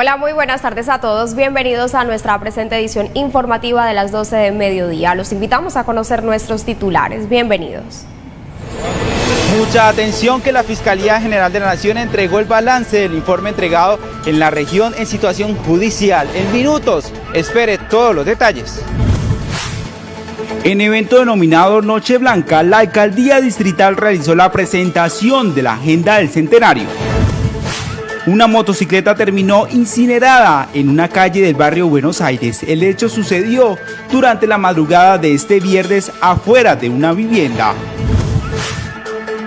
Hola, muy buenas tardes a todos. Bienvenidos a nuestra presente edición informativa de las 12 de mediodía. Los invitamos a conocer nuestros titulares. Bienvenidos. Mucha atención que la Fiscalía General de la Nación entregó el balance del informe entregado en la región en situación judicial. En minutos, espere todos los detalles. En evento denominado Noche Blanca, la alcaldía distrital realizó la presentación de la agenda del centenario. Una motocicleta terminó incinerada en una calle del barrio Buenos Aires. El hecho sucedió durante la madrugada de este viernes afuera de una vivienda.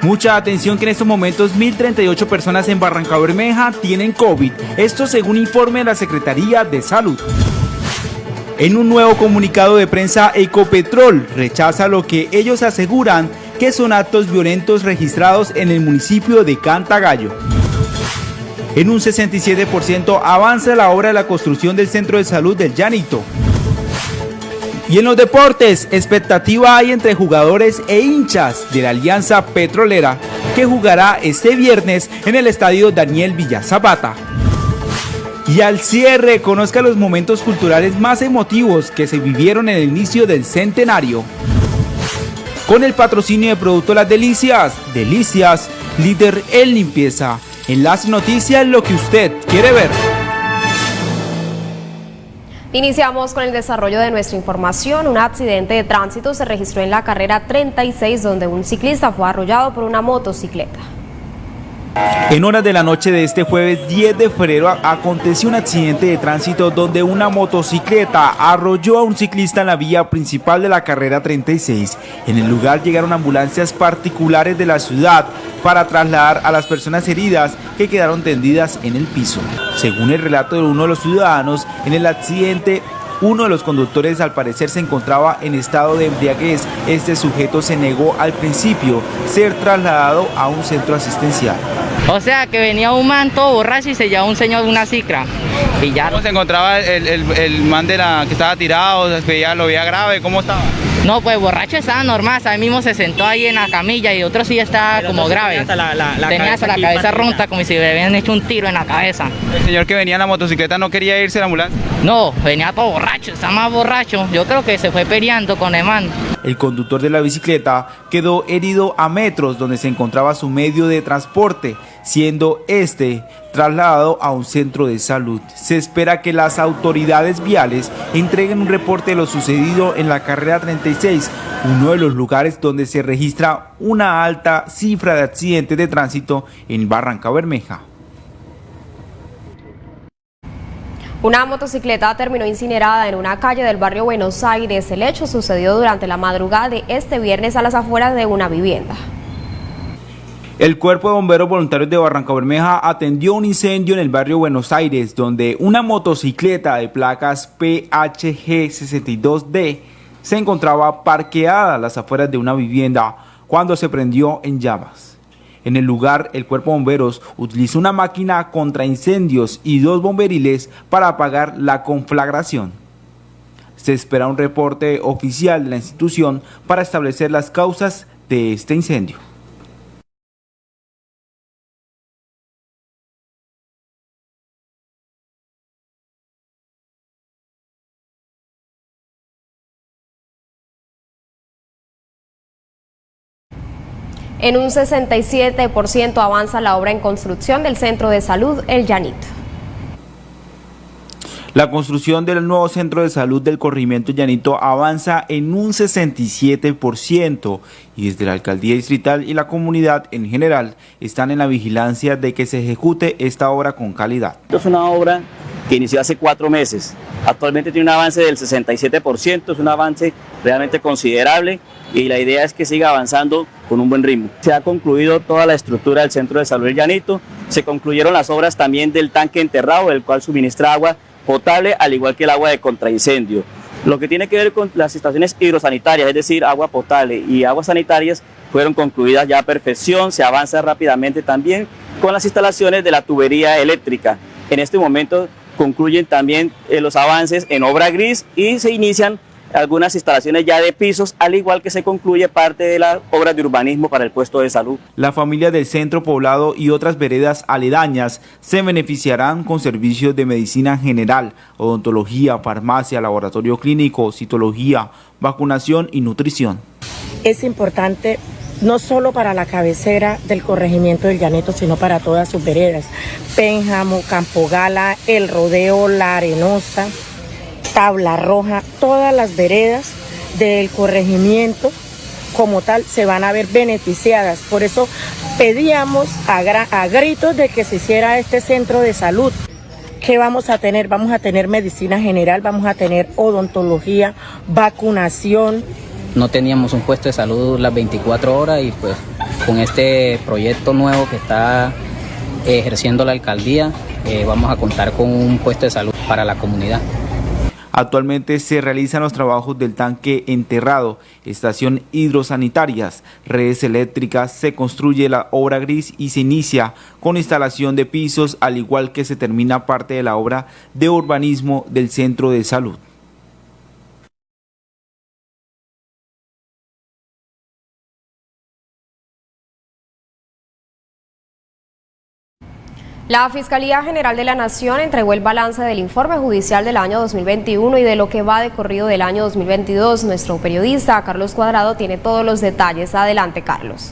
Mucha atención que en estos momentos 1.038 personas en Barranca Bermeja tienen COVID. Esto según informe de la Secretaría de Salud. En un nuevo comunicado de prensa, Ecopetrol rechaza lo que ellos aseguran que son actos violentos registrados en el municipio de Cantagallo. En un 67% avanza la obra de la construcción del centro de salud del Llanito. Y en los deportes, expectativa hay entre jugadores e hinchas de la Alianza Petrolera que jugará este viernes en el estadio Daniel Villa Zapata. Y al cierre, conozca los momentos culturales más emotivos que se vivieron en el inicio del centenario. Con el patrocinio de Producto Las Delicias, Delicias, líder en limpieza. En las noticias, lo que usted quiere ver. Iniciamos con el desarrollo de nuestra información. Un accidente de tránsito se registró en la carrera 36 donde un ciclista fue arrollado por una motocicleta. En horas de la noche de este jueves 10 de febrero aconteció un accidente de tránsito donde una motocicleta arrolló a un ciclista en la vía principal de la carrera 36. En el lugar llegaron ambulancias particulares de la ciudad para trasladar a las personas heridas que quedaron tendidas en el piso. Según el relato de uno de los ciudadanos, en el accidente uno de los conductores al parecer se encontraba en estado de embriaguez. Este sujeto se negó al principio ser trasladado a un centro asistencial. O sea que venía un man todo borracho y se llevaba un señor de una cicra. Y ya... ¿Cómo se encontraba el, el, man de la que estaba tirado? Ya lo veía grave, ¿cómo estaba? No, pues borracho estaba normal, a mí mismo se sentó ahí en la camilla y otro sí estaba como grave. Tenía hasta la, cabeza ronta como si le habían hecho un tiro en la cabeza. ¿El señor que venía en la motocicleta no quería irse a la ambulancia? No, venía todo borracho, estaba más borracho. Yo creo que se fue peleando con el man. El conductor de la bicicleta quedó herido a metros donde se encontraba su medio de transporte, siendo este trasladado a un centro de salud. Se espera que las autoridades viales entreguen un reporte de lo sucedido en la carrera 36, uno de los lugares donde se registra una alta cifra de accidentes de tránsito en Barranca Bermeja. Una motocicleta terminó incinerada en una calle del barrio Buenos Aires. El hecho sucedió durante la madrugada de este viernes a las afueras de una vivienda. El Cuerpo de Bomberos Voluntarios de Barranca Bermeja atendió un incendio en el barrio Buenos Aires, donde una motocicleta de placas PHG62D se encontraba parqueada a las afueras de una vivienda cuando se prendió en llamas. En el lugar, el cuerpo de bomberos utilizó una máquina contra incendios y dos bomberiles para apagar la conflagración. Se espera un reporte oficial de la institución para establecer las causas de este incendio. En un 67% avanza la obra en construcción del Centro de Salud El Llanito. La construcción del nuevo centro de salud del corrimiento llanito avanza en un 67% y desde la alcaldía distrital y la comunidad en general están en la vigilancia de que se ejecute esta obra con calidad. Es una obra que inició hace cuatro meses. Actualmente tiene un avance del 67%, es un avance realmente considerable y la idea es que siga avanzando con un buen ritmo. Se ha concluido toda la estructura del Centro de Salud del Llanito, se concluyeron las obras también del tanque enterrado, el cual suministra agua potable, al igual que el agua de contraincendio. Lo que tiene que ver con las estaciones hidrosanitarias, es decir, agua potable y aguas sanitarias, fueron concluidas ya a perfección, se avanza rápidamente también con las instalaciones de la tubería eléctrica. En este momento concluyen también eh, los avances en obra gris y se inician algunas instalaciones ya de pisos, al igual que se concluye parte de las obras de urbanismo para el puesto de salud. La familia del centro poblado y otras veredas aledañas se beneficiarán con servicios de medicina general, odontología, farmacia, laboratorio clínico, citología, vacunación y nutrición. Es importante no solo para la cabecera del corregimiento del Llaneto, sino para todas sus veredas. Pénjamo, Campo Gala, El Rodeo, La Arenosa, Tabla Roja, todas las veredas del corregimiento como tal se van a ver beneficiadas. Por eso pedíamos a, a gritos de que se hiciera este centro de salud. ¿Qué vamos a tener? Vamos a tener medicina general, vamos a tener odontología, vacunación. No teníamos un puesto de salud las 24 horas y pues con este proyecto nuevo que está ejerciendo la alcaldía eh, vamos a contar con un puesto de salud para la comunidad. Actualmente se realizan los trabajos del tanque enterrado, estación hidrosanitarias, redes eléctricas, se construye la obra gris y se inicia con instalación de pisos, al igual que se termina parte de la obra de urbanismo del centro de salud. La Fiscalía General de la Nación entregó el balance del informe judicial del año 2021 y de lo que va de corrido del año 2022. Nuestro periodista Carlos Cuadrado tiene todos los detalles. Adelante, Carlos.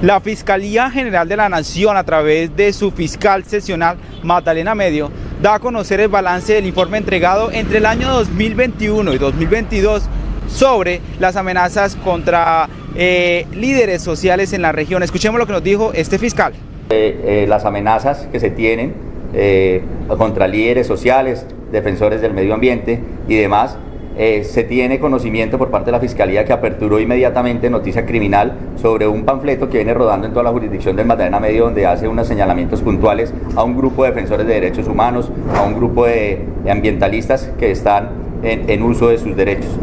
La Fiscalía General de la Nación, a través de su fiscal sesional Magdalena Medio, da a conocer el balance del informe entregado entre el año 2021 y 2022 sobre las amenazas contra eh, líderes sociales en la región. Escuchemos lo que nos dijo este fiscal. Eh, las amenazas que se tienen eh, contra líderes sociales, defensores del medio ambiente y demás. Eh, se tiene conocimiento por parte de la Fiscalía que aperturó inmediatamente noticia criminal sobre un panfleto que viene rodando en toda la jurisdicción del Magdalena Medio donde hace unos señalamientos puntuales a un grupo de defensores de derechos humanos, a un grupo de, ambientalistas que están en uso de sus derechos.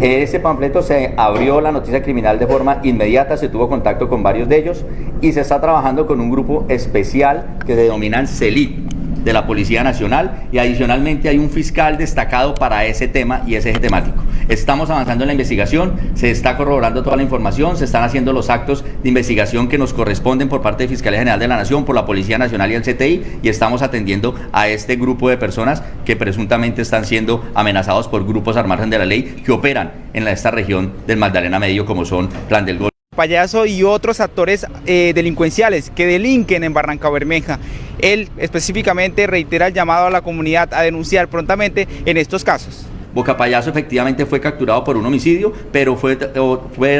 Ese panfleto se abrió la noticia criminal de forma inmediata, se tuvo contacto con varios de ellos y se está trabajando con un grupo especial que se denominan CELIT de la Policía Nacional y adicionalmente hay un fiscal destacado para ese tema y ese eje temático. Estamos avanzando en la investigación, se está corroborando toda la información, se están haciendo los actos de investigación que nos corresponden por parte de Fiscalía General de la Nación, por la Policía Nacional y el CTI y estamos atendiendo a este grupo de personas que presuntamente están siendo amenazados por grupos al margen de la ley que operan en esta región del Magdalena Medio como son Plan del Gol. Payaso y otros actores eh, delincuenciales que delinquen en Barranca Bermeja. Él específicamente reitera el llamado a la comunidad a denunciar prontamente en estos casos. Boca Payaso efectivamente fue capturado por un homicidio, pero fue, fue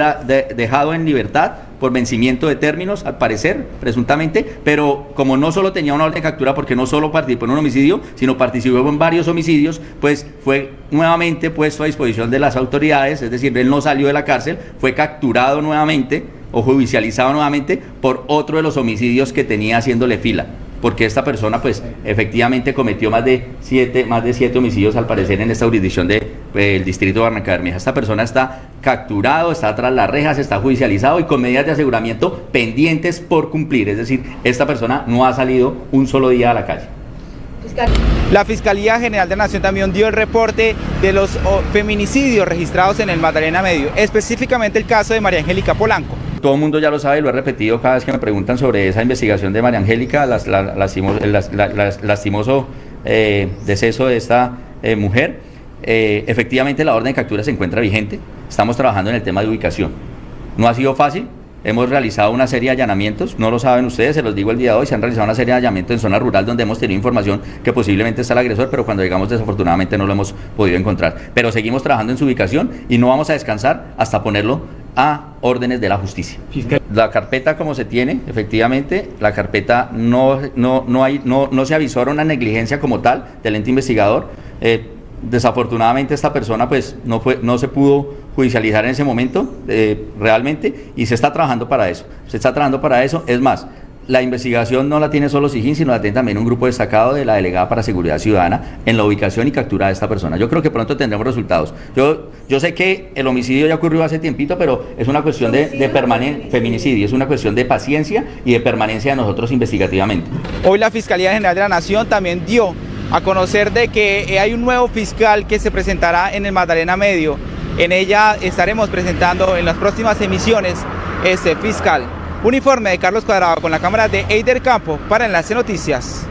dejado en libertad por vencimiento de términos, al parecer, presuntamente, pero como no solo tenía una orden de captura porque no solo participó en un homicidio, sino participó en varios homicidios, pues fue nuevamente puesto a disposición de las autoridades, es decir, él no salió de la cárcel, fue capturado nuevamente o judicializado nuevamente por otro de los homicidios que tenía haciéndole fila porque esta persona pues efectivamente cometió más de siete, más de siete homicidios al parecer en esta jurisdicción del de, eh, distrito de Barranca Bermeja. Esta persona está capturado, está tras las rejas, está judicializado y con medidas de aseguramiento pendientes por cumplir. Es decir, esta persona no ha salido un solo día a la calle. La Fiscalía General de la Nación también dio el reporte de los feminicidios registrados en el Magdalena Medio, específicamente el caso de María Angélica Polanco. Todo el mundo ya lo sabe, lo he repetido cada vez que me preguntan sobre esa investigación de María Angélica, el lastimoso eh, deceso de esta eh, mujer. Eh, efectivamente, la orden de captura se encuentra vigente. Estamos trabajando en el tema de ubicación. No ha sido fácil, Hemos realizado una serie de allanamientos, no lo saben ustedes, se los digo el día de hoy, se han realizado una serie de allanamientos en zona rural donde hemos tenido información que posiblemente está el agresor, pero cuando llegamos desafortunadamente no lo hemos podido encontrar. Pero seguimos trabajando en su ubicación y no vamos a descansar hasta ponerlo a órdenes de la justicia. La carpeta como se tiene, efectivamente, la carpeta no, no, no, hay, no, no se avisó una negligencia como tal del ente investigador. Eh, desafortunadamente esta persona pues no, fue, no se pudo judicializar en ese momento eh, realmente y se está trabajando para eso. Se está trabajando para eso. Es más, la investigación no la tiene solo SIGIN, sino la tiene también un grupo destacado de la Delegada para Seguridad Ciudadana en la ubicación y captura de esta persona. Yo creo que pronto tendremos resultados. Yo, yo sé que el homicidio ya ocurrió hace tiempito, pero es una cuestión de, de feminicidio, es una cuestión de paciencia y de permanencia de nosotros investigativamente. Hoy la Fiscalía General de la Nación también dio a conocer de que hay un nuevo fiscal que se presentará en el Magdalena Medio. En ella estaremos presentando en las próximas emisiones este fiscal. Un informe de Carlos Cuadrado con la cámara de Eider Campo para Enlace Noticias.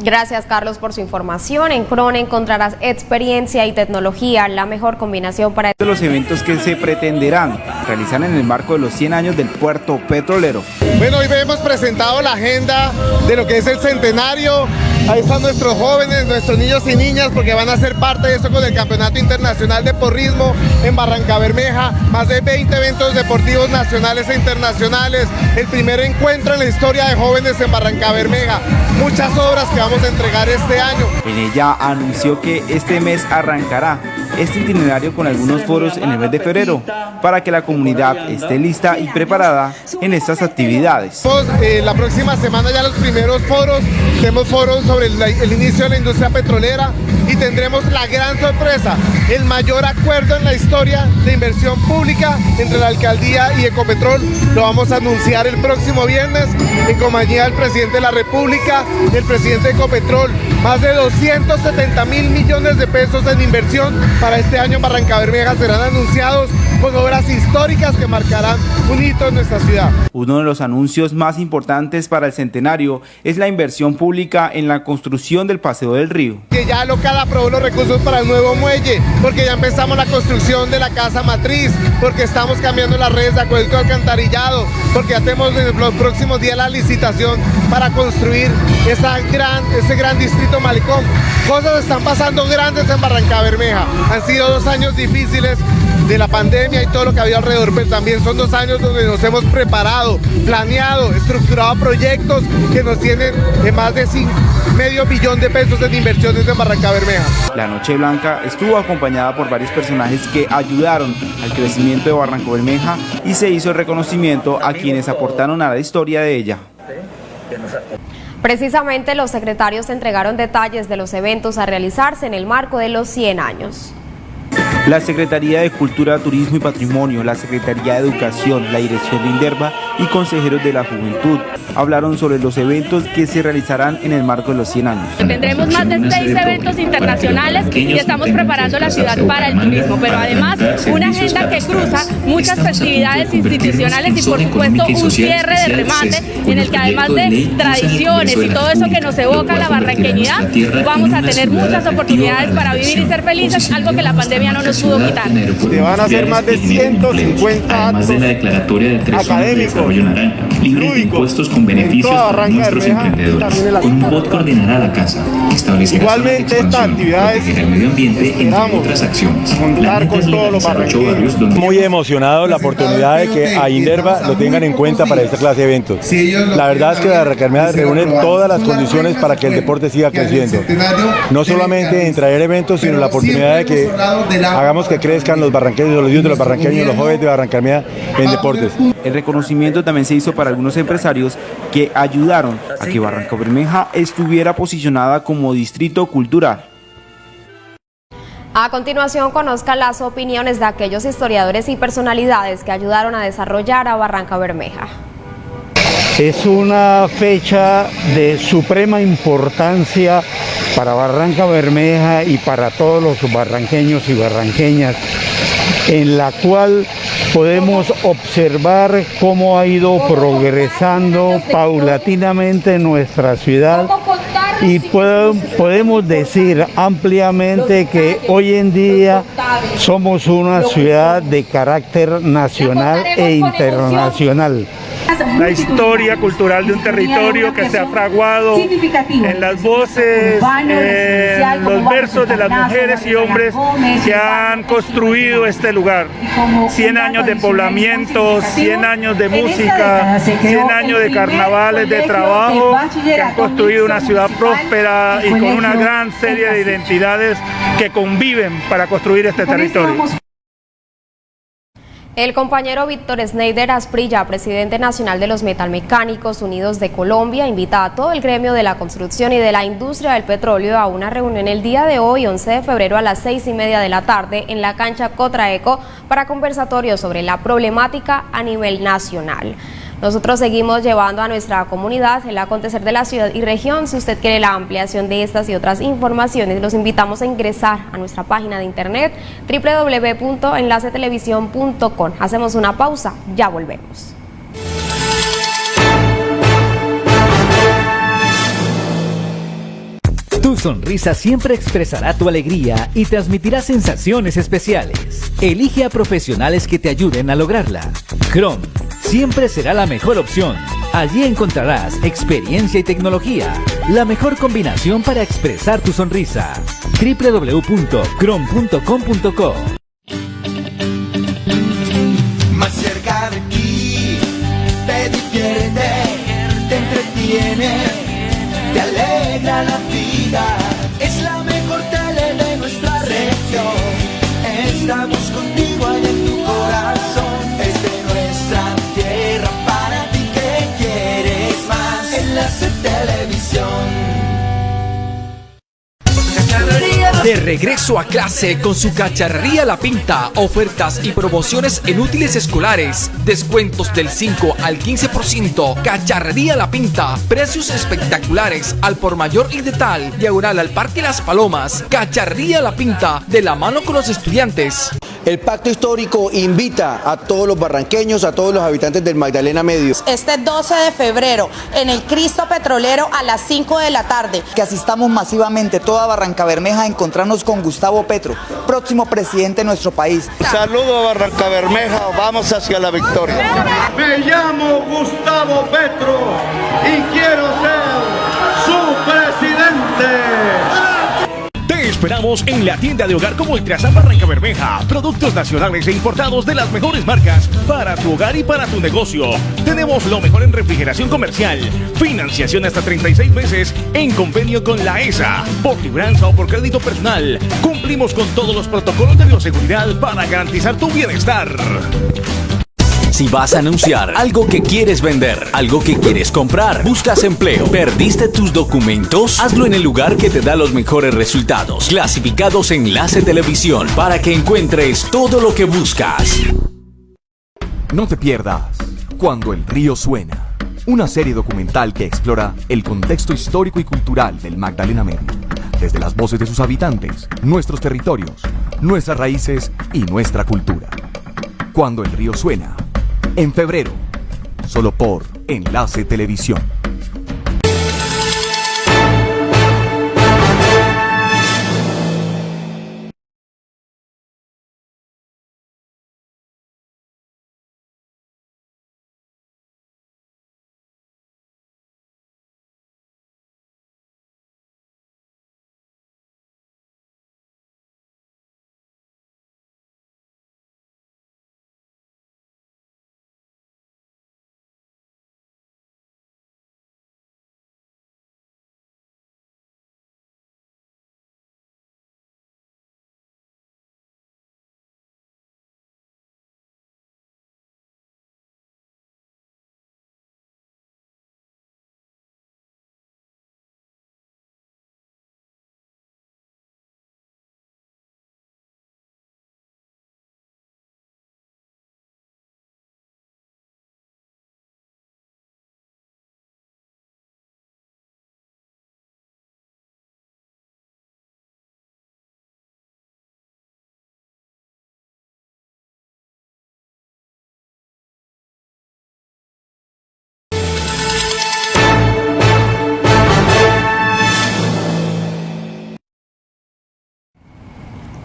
Gracias Carlos por su información. En Crone encontrarás experiencia y tecnología, la mejor combinación para... Los eventos que se pretenderán realizar en el marco de los 100 años del puerto petrolero. Bueno, hoy hemos presentado la agenda de lo que es el centenario. Ahí están nuestros jóvenes, nuestros niños y niñas, porque van a ser parte de eso con el Campeonato Internacional de Porrismo en Barranca Bermeja. Más de 20 eventos deportivos nacionales e internacionales. El primer encuentro en la historia de jóvenes en Barranca Bermeja. Muchas obras que vamos a entregar este año. En ella anunció que este mes arrancará este itinerario con algunos foros en el mes de febrero para que la comunidad esté lista y preparada en estas actividades. Eh, la próxima semana ya los primeros foros, tenemos foros sobre el, el inicio de la industria petrolera y tendremos la gran sorpresa, el mayor acuerdo en la historia de inversión pública entre la alcaldía y Ecopetrol. Lo vamos a anunciar el próximo viernes en compañía del presidente de la República, el presidente de Ecopetrol. Más de 270 mil millones de pesos en inversión para este año en Barranca Bermeja serán anunciados con obras históricas que marcarán un hito en nuestra ciudad. Uno de los anuncios más importantes para el centenario es la inversión pública en la construcción del Paseo del Río. Que ya local aprobó los recursos para el nuevo muelle, porque ya empezamos la construcción de la casa matriz, porque estamos cambiando las redes de acueducto alcantarillado, porque ya tenemos en los próximos días la licitación para construir esa gran, ese gran distrito malecón. Cosas están pasando grandes en Barranca Bermeja. Han sido dos años difíciles de la pandemia y todo lo que había alrededor, pero también son dos años donde nos hemos preparado, planeado, estructurado proyectos que nos tienen de más de cinco, medio billón de pesos en inversiones en Barranca Bermeja. La Noche Blanca estuvo acompañada por varios personajes que ayudaron al crecimiento de Barranco Bermeja y se hizo el reconocimiento a quienes aportaron a la historia de ella. Precisamente los secretarios entregaron detalles de los eventos a realizarse en el marco de los 100 años. La Secretaría de Cultura, Turismo y Patrimonio, la Secretaría de Educación, la Dirección de Inderva y consejeros de la Juventud. Hablaron sobre los eventos que se realizarán en el marco de los 100 años. Tendremos más de seis eventos internacionales y estamos preparando la ciudad para el turismo, pero además una agenda que cruza muchas festividades institucionales y por supuesto un cierre de remate en el que además de tradiciones y todo eso que nos evoca la barranqueñidad, vamos a tener muchas oportunidades para vivir y ser felices, algo que la pandemia no nos pudo quitar. Se van a hacer más de 150 Además de desarrollo naranja, libre de impuestos con beneficios para nuestros emprendedores. Con un bot coordinará la casa, establecerá Igualmente zonas estas actividades el medio ambiente, entre otras acciones. Es legalizar ocho barrios donde... Muy emocionado la oportunidad de que a Inderva lo tengan en cuenta para esta clase de eventos. La verdad es que la Recarmea reúne todas las condiciones para que el deporte siga creciendo. No solamente en traer eventos, sino la oportunidad de que hagamos que crezcan los barranqueños, los niños de los barranqueños, los jóvenes de Barrancarmea en deportes. El reconocimiento también se hizo para algunos empresarios que ayudaron a que Barranca Bermeja estuviera posicionada como distrito cultural. A continuación conozca las opiniones de aquellos historiadores y personalidades que ayudaron a desarrollar a Barranca Bermeja. Es una fecha de suprema importancia para Barranca Bermeja y para todos los barranqueños y barranqueñas, en la cual podemos observar cómo ha ido progresando paulatinamente nuestra ciudad y podemos decir ampliamente que hoy en día somos una ciudad de carácter nacional e internacional la historia cultural de un territorio que se ha fraguado en las voces, en los versos de las mujeres y hombres que han construido este lugar. 100 años de poblamiento, 100 años de música, 100 años de carnavales, de trabajo, que han construido una ciudad próspera y con una gran serie de identidades que conviven para construir este territorio. El compañero Víctor Sneider Asprilla, presidente nacional de los Metalmecánicos Unidos de Colombia, invita a todo el gremio de la construcción y de la industria del petróleo a una reunión el día de hoy, 11 de febrero, a las seis y media de la tarde, en la cancha Cotraeco, para conversatorio sobre la problemática a nivel nacional. Nosotros seguimos llevando a nuestra comunidad el acontecer de la ciudad y región. Si usted quiere la ampliación de estas y otras informaciones, los invitamos a ingresar a nuestra página de internet www.enlacetelevisión.com. Hacemos una pausa, ya volvemos. Tu sonrisa siempre expresará tu alegría y transmitirá sensaciones especiales. Elige a profesionales que te ayuden a lograrla. Chrome siempre será la mejor opción. Allí encontrarás experiencia y tecnología, la mejor combinación para expresar tu sonrisa. www.chrome.com.co Estamos contigo ahí en tu corazón. Es de nuestra tierra para ti que quieres más. Enlace Televisión. De regreso a clase con su cacharrería La Pinta, ofertas y promociones en útiles escolares, descuentos del 5 al 15%, cacharrería La Pinta, precios espectaculares al por mayor y de tal, diagonal al Parque Las Palomas, cacharrería La Pinta, de la mano con los estudiantes. El pacto histórico invita a todos los barranqueños, a todos los habitantes del Magdalena Medio. Este 12 de febrero en el Cristo Petrolero a las 5 de la tarde. Que asistamos masivamente toda Barranca Bermeja a encontrarnos con Gustavo Petro, próximo presidente de nuestro país. Saludo a Barranca Bermeja, vamos hacia la victoria. Me llamo Gustavo Petro y quiero ser su presidente. Esperamos en la tienda de hogar como Ultrasan Barranca Bermeja. Productos nacionales e importados de las mejores marcas para tu hogar y para tu negocio. Tenemos lo mejor en refrigeración comercial. Financiación hasta 36 meses en convenio con la ESA. Por libranza o por crédito personal. Cumplimos con todos los protocolos de bioseguridad para garantizar tu bienestar. Si vas a anunciar algo que quieres vender, algo que quieres comprar, buscas empleo, perdiste tus documentos, hazlo en el lugar que te da los mejores resultados. Clasificados Enlace Televisión para que encuentres todo lo que buscas. No te pierdas Cuando el río suena, una serie documental que explora el contexto histórico y cultural del Magdalena Medio, desde las voces de sus habitantes, nuestros territorios, nuestras raíces y nuestra cultura. Cuando el río suena, en febrero, solo por Enlace Televisión.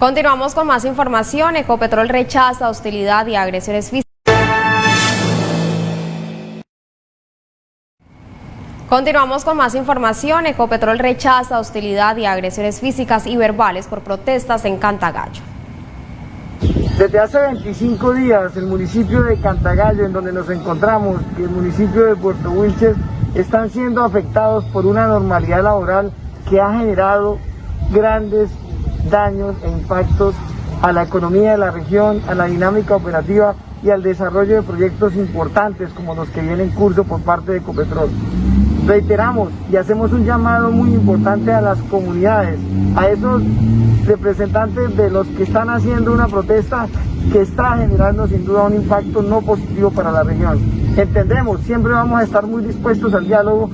Continuamos con más información. Ecopetrol rechaza hostilidad y agresiones físicas. Continuamos con más información. Ecopetrol rechaza hostilidad y agresiones físicas y verbales por protestas en Cantagallo. Desde hace 25 días el municipio de Cantagallo, en donde nos encontramos, y el municipio de Puerto Wilches están siendo afectados por una normalidad laboral que ha generado grandes daños e impactos a la economía de la región, a la dinámica operativa y al desarrollo de proyectos importantes como los que vienen en curso por parte de Ecopetrol. Reiteramos y hacemos un llamado muy importante a las comunidades, a esos representantes de los que están haciendo una protesta que está generando sin duda un impacto no positivo para la región. Entendemos, siempre vamos a estar muy dispuestos al diálogo,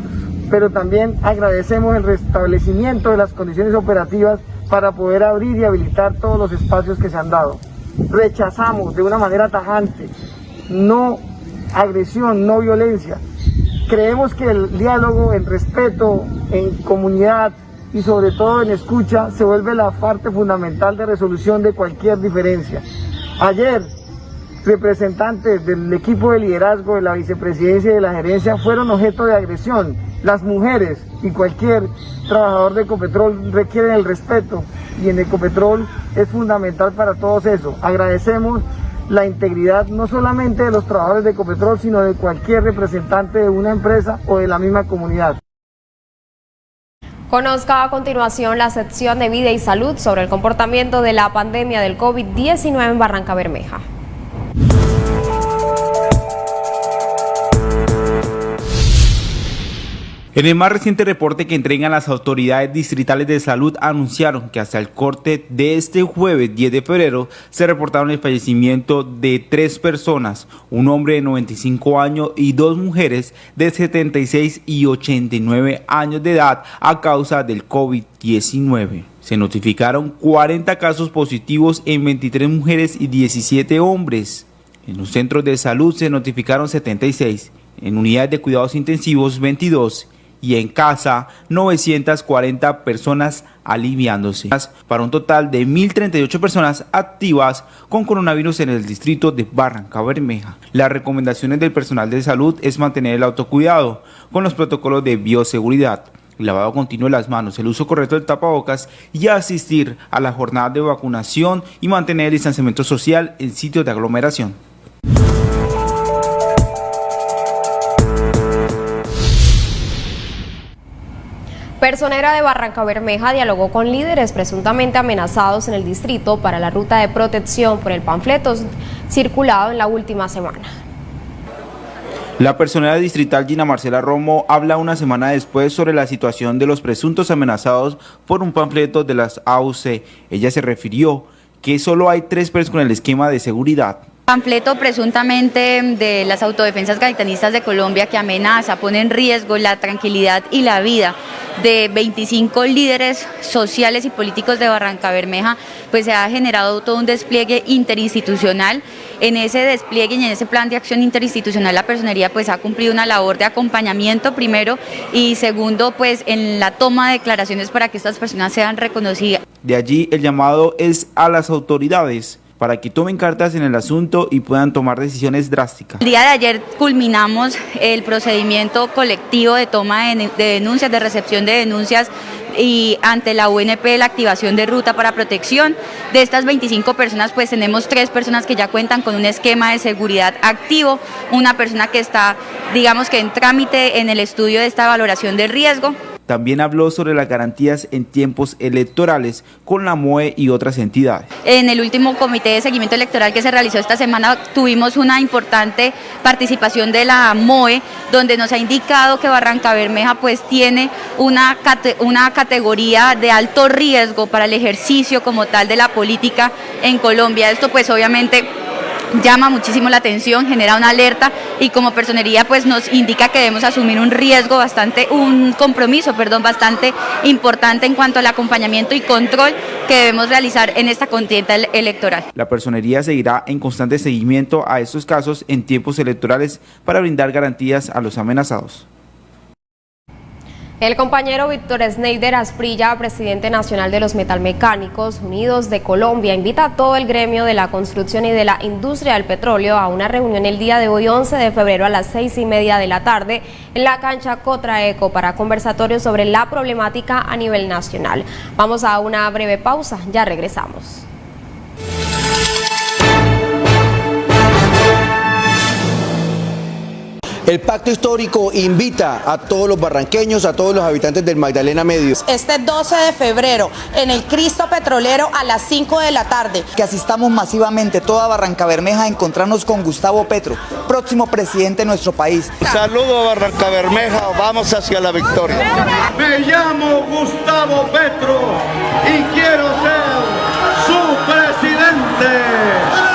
pero también agradecemos el restablecimiento de las condiciones operativas para poder abrir y habilitar todos los espacios que se han dado. Rechazamos de una manera tajante, no agresión, no violencia. Creemos que el diálogo, el respeto, en comunidad y sobre todo en escucha se vuelve la parte fundamental de resolución de cualquier diferencia. Ayer, representantes del equipo de liderazgo de la vicepresidencia y de la gerencia fueron objeto de agresión. Las mujeres y cualquier trabajador de Ecopetrol requieren el respeto y en Ecopetrol es fundamental para todos eso. Agradecemos la integridad no solamente de los trabajadores de Ecopetrol, sino de cualquier representante de una empresa o de la misma comunidad. Conozca a continuación la sección de vida y salud sobre el comportamiento de la pandemia del COVID-19 en Barranca Bermeja. En el más reciente reporte que entregan las autoridades distritales de salud anunciaron que hasta el corte de este jueves 10 de febrero se reportaron el fallecimiento de tres personas, un hombre de 95 años y dos mujeres de 76 y 89 años de edad a causa del COVID-19. Se notificaron 40 casos positivos en 23 mujeres y 17 hombres. En los centros de salud se notificaron 76, en unidades de cuidados intensivos 22 y en casa 940 personas aliviándose, para un total de 1.038 personas activas con coronavirus en el distrito de Barranca Bermeja. Las recomendaciones del personal de salud es mantener el autocuidado con los protocolos de bioseguridad, el lavado continuo de las manos, el uso correcto del tapabocas y asistir a la jornada de vacunación y mantener el distanciamiento social en sitios de aglomeración. Personera de Barranca Bermeja dialogó con líderes presuntamente amenazados en el distrito para la ruta de protección por el panfleto circulado en la última semana. La personera distrital Gina Marcela Romo habla una semana después sobre la situación de los presuntos amenazados por un panfleto de las AUC. Ella se refirió que solo hay tres personas con el esquema de seguridad panfleto presuntamente de las autodefensas gaitanistas de Colombia que amenaza, pone en riesgo la tranquilidad y la vida de 25 líderes sociales y políticos de Barranca Bermeja, pues se ha generado todo un despliegue interinstitucional. En ese despliegue y en ese plan de acción interinstitucional la personería pues ha cumplido una labor de acompañamiento primero y segundo pues en la toma de declaraciones para que estas personas sean reconocidas. De allí el llamado es a las autoridades para que tomen cartas en el asunto y puedan tomar decisiones drásticas. El día de ayer culminamos el procedimiento colectivo de toma de denuncias, de recepción de denuncias y ante la UNP la activación de ruta para protección. De estas 25 personas pues tenemos tres personas que ya cuentan con un esquema de seguridad activo, una persona que está digamos que en trámite en el estudio de esta valoración de riesgo también habló sobre las garantías en tiempos electorales con la MOE y otras entidades. En el último comité de seguimiento electoral que se realizó esta semana tuvimos una importante participación de la MOE donde nos ha indicado que Barranca Bermeja pues tiene una, una categoría de alto riesgo para el ejercicio como tal de la política en Colombia. Esto pues obviamente llama muchísimo la atención, genera una alerta y como personería pues nos indica que debemos asumir un riesgo bastante, un compromiso, perdón, bastante importante en cuanto al acompañamiento y control que debemos realizar en esta contienda electoral. La personería seguirá en constante seguimiento a estos casos en tiempos electorales para brindar garantías a los amenazados. El compañero Víctor Sneider Asprilla, presidente nacional de los Metalmecánicos Unidos de Colombia, invita a todo el gremio de la construcción y de la industria del petróleo a una reunión el día de hoy, 11 de febrero, a las seis y media de la tarde, en la cancha Cotraeco para conversatorios sobre la problemática a nivel nacional. Vamos a una breve pausa, ya regresamos. El pacto histórico invita a todos los barranqueños, a todos los habitantes del Magdalena Medio. Este 12 de febrero en el Cristo Petrolero a las 5 de la tarde. Que asistamos masivamente toda Barranca Bermeja a encontrarnos con Gustavo Petro, próximo presidente de nuestro país. Saludo a Barranca Bermeja, vamos hacia la victoria. Me llamo Gustavo Petro y quiero ser su presidente.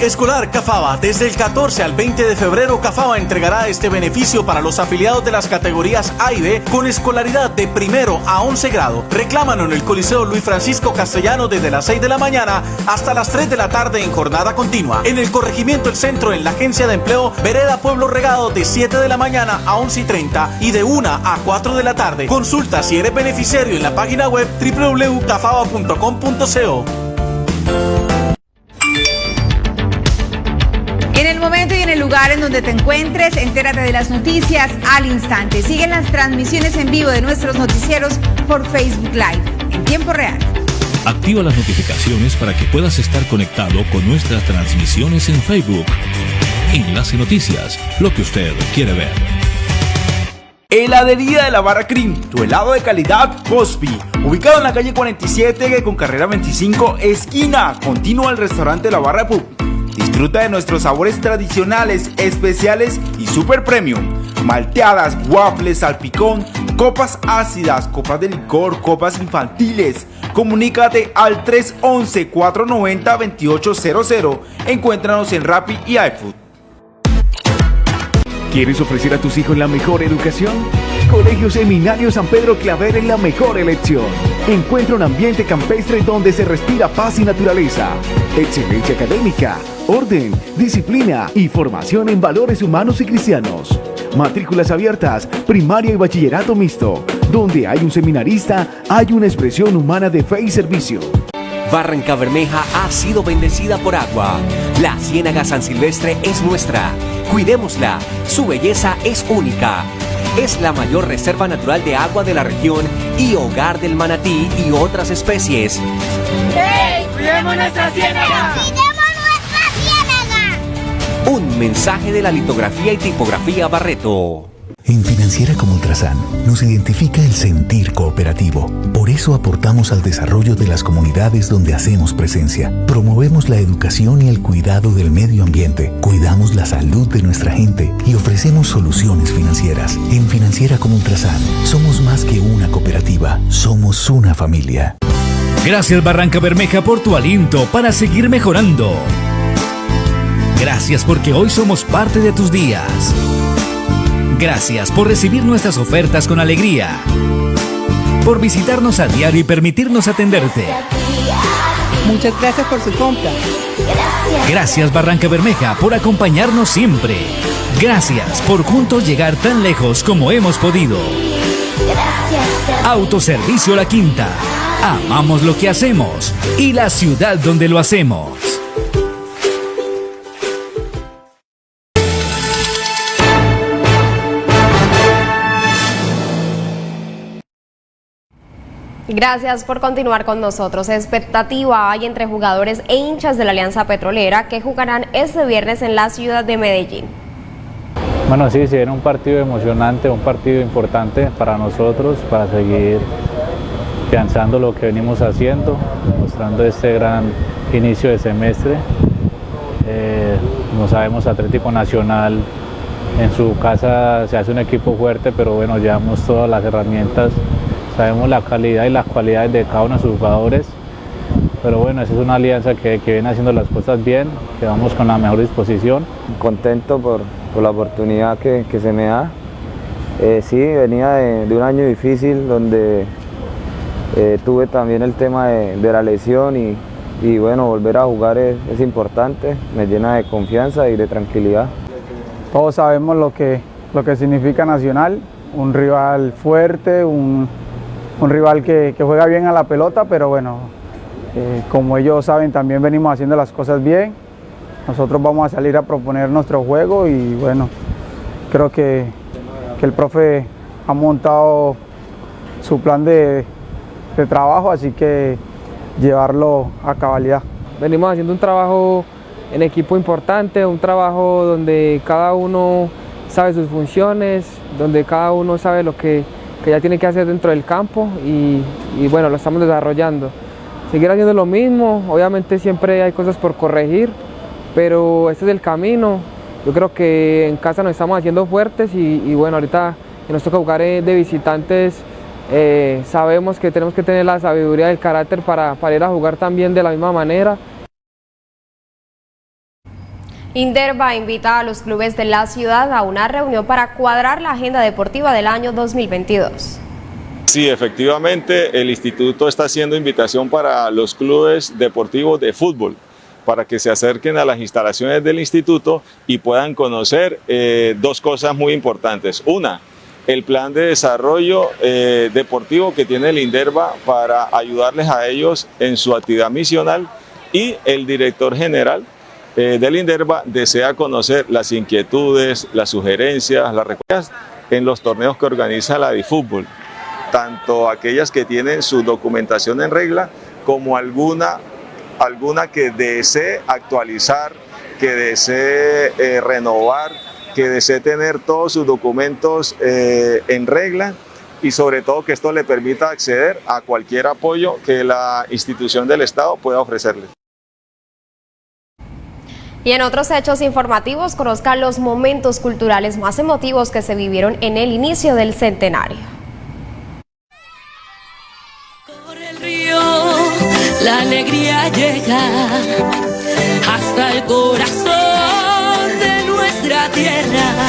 Escolar Cafaba, desde el 14 al 20 de febrero Cafaba entregará este beneficio para los afiliados de las categorías A y B con escolaridad de primero a 11 grado. Reclámalo en el Coliseo Luis Francisco Castellano desde las 6 de la mañana hasta las 3 de la tarde en jornada continua. En el corregimiento El Centro en la Agencia de Empleo Vereda Pueblo Regado de 7 de la mañana a 11 y 30 y de 1 a 4 de la tarde. Consulta si eres beneficiario en la página web www.cafaba.com.co. lugar en donde te encuentres, entérate de las noticias al instante. Siguen las transmisiones en vivo de nuestros noticieros por Facebook Live en tiempo real. Activa las notificaciones para que puedas estar conectado con nuestras transmisiones en Facebook. Enlace Noticias, lo que usted quiere ver. Heladería de la Barra Cream, tu helado de calidad Cosby, ubicado en la calle 47 con carrera 25, esquina, continua al restaurante La Barra Pub. Disfruta de nuestros sabores tradicionales, especiales y super premium. Malteadas, waffles, salpicón, copas ácidas, copas de licor, copas infantiles. Comunícate al 311-490-2800. Encuéntranos en Rappi y iFood. ¿Quieres ofrecer a tus hijos la mejor educación? Colegio Seminario San Pedro Claver es la mejor elección. Encuentra un ambiente campestre donde se respira paz y naturaleza, excelencia académica, orden, disciplina y formación en valores humanos y cristianos. Matrículas abiertas, primaria y bachillerato mixto. Donde hay un seminarista, hay una expresión humana de fe y servicio. Barranca Bermeja ha sido bendecida por agua. La Ciénaga San Silvestre es nuestra. Cuidémosla. Su belleza es única. Es la mayor reserva natural de agua de la región y hogar del manatí y otras especies. ¡Hey! ¡Cuidemos nuestra ciénaga! Un mensaje de la litografía y tipografía Barreto. En Financiera como Ultrasan nos identifica el sentir cooperativo. Por eso aportamos al desarrollo de las comunidades donde hacemos presencia. Promovemos la educación y el cuidado del medio ambiente. Cuidamos la salud de nuestra gente y ofrecemos soluciones financieras. En Financiera como Ultrasan somos más que una cooperativa, somos una familia. Gracias Barranca Bermeja por tu aliento para seguir mejorando. Gracias porque hoy somos parte de tus días. Gracias por recibir nuestras ofertas con alegría. Por visitarnos a diario y permitirnos atenderte. Muchas gracias por su compra. Gracias Barranca Bermeja por acompañarnos siempre. Gracias por juntos llegar tan lejos como hemos podido. Autoservicio La Quinta. Amamos lo que hacemos y la ciudad donde lo hacemos. Gracias por continuar con nosotros. Expectativa hay entre jugadores e hinchas de la Alianza Petrolera que jugarán este viernes en la ciudad de Medellín. Bueno, sí, se viene un partido emocionante, un partido importante para nosotros, para seguir pensando lo que venimos haciendo, mostrando este gran inicio de semestre. Eh, como sabemos, Atlético Nacional en su casa se hace un equipo fuerte, pero bueno, llevamos todas las herramientas sabemos la calidad y las cualidades de cada uno de sus jugadores, pero bueno, esa es una alianza que, viene haciendo las cosas bien, que vamos con la mejor disposición. Contento por, la oportunidad que, se me da. Eh, sí, venía de, un año difícil donde eh, tuve también el tema de, la lesión y, bueno, volver a jugar es, es, importante, me llena de confianza y de tranquilidad. Todos sabemos lo que, lo que significa Nacional, un rival fuerte, un, un rival que, juega bien a la pelota, pero bueno, eh, como ellos saben, también venimos haciendo las cosas bien. Nosotros vamos a salir a proponer nuestro juego y bueno, creo que, el profe ha montado su plan de, de trabajo, así que llevarlo a cabalidad. Venimos haciendo un trabajo en equipo importante, un trabajo donde cada uno sabe sus funciones, donde cada uno sabe lo que que ya tiene que hacer dentro del campo y, bueno, lo estamos desarrollando. Seguir haciendo lo mismo, obviamente siempre hay cosas por corregir, pero este es el camino. Yo creo que en casa nos estamos haciendo fuertes y, bueno, ahorita que nos toca jugar de visitantes, eh, sabemos que tenemos que tener la sabiduría del carácter para ir a jugar también de la misma manera Inderva invita a los clubes de la ciudad a una reunión para cuadrar la agenda deportiva del año 2022. Sí, efectivamente, el instituto está haciendo invitación para los clubes deportivos de fútbol para que se acerquen a las instalaciones del instituto y puedan conocer eh, dos cosas muy importantes. Una, el plan de desarrollo eh, deportivo que tiene el INDERVA para ayudarles a ellos en su actividad misional y el director general eh, del INDERVA desea conocer las inquietudes, las sugerencias, las recuerdas en los torneos que organiza la DiFútbol, tanto aquellas que tienen su documentación en regla como alguna, alguna que desee actualizar, que desee eh, renovar, que desee tener todos sus documentos eh, en regla y sobre todo que esto le permita acceder a cualquier apoyo que la institución del Estado pueda ofrecerle. Y en otros hechos informativos, conozcan los momentos culturales más emotivos que se vivieron en el inicio del centenario. Corre el río, la alegría llega hasta el corazón de nuestra tierra.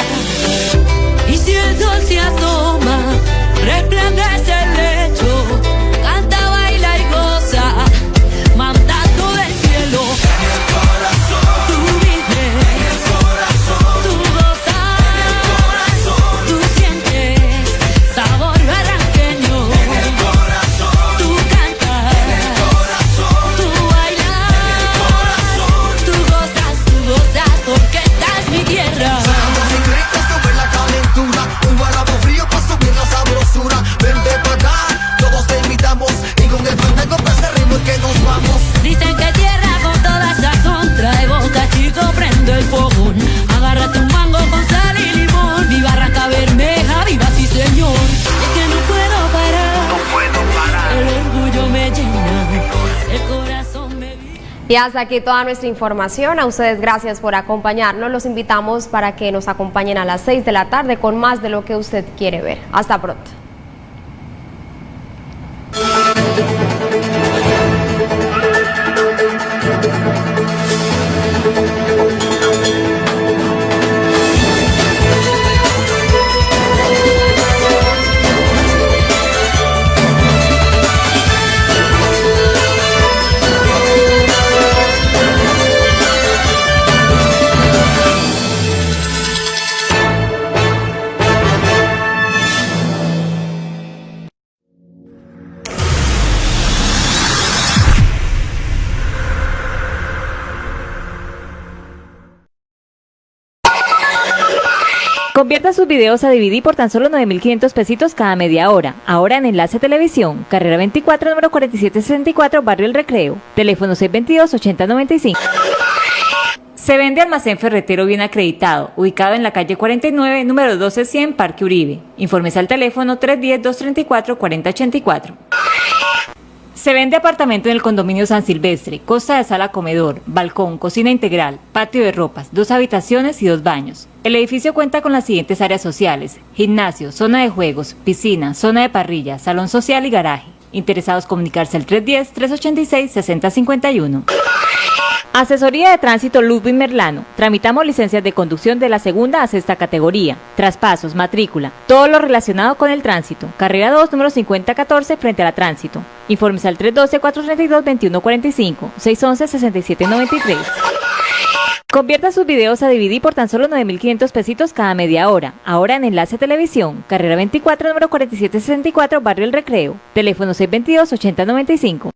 Y hasta aquí toda nuestra información. A ustedes gracias por acompañarnos. Los invitamos para que nos acompañen a las 6 de la tarde con más de lo que usted quiere ver. Hasta pronto. Sus videos a DVD por tan solo 9.500 pesitos cada media hora. Ahora en Enlace Televisión, carrera 24, número 4764, Barrio El Recreo. Teléfono 622-8095. Se vende almacén ferretero bien acreditado, ubicado en la calle 49, número 1200, Parque Uribe. Informes al teléfono 310-234-4084. Se vende apartamento en el condominio San Silvestre, costa de sala comedor, balcón, cocina integral, patio de ropas, dos habitaciones y dos baños. El edificio cuenta con las siguientes áreas sociales, gimnasio, zona de juegos, piscina, zona de parrilla, salón social y garaje. Interesados comunicarse al 310-386-6051. Asesoría de Tránsito Ludwig Merlano. Tramitamos licencias de conducción de la segunda a sexta categoría, traspasos, matrícula, todo lo relacionado con el tránsito. Carrera 2, número 5014, frente a la tránsito. Informes al 312-432-2145, 611-6793. Convierta sus videos a DVD por tan solo 9.500 pesitos cada media hora. Ahora en Enlace Televisión, carrera 24, número 4764, Barrio El Recreo. Teléfono 622-8095.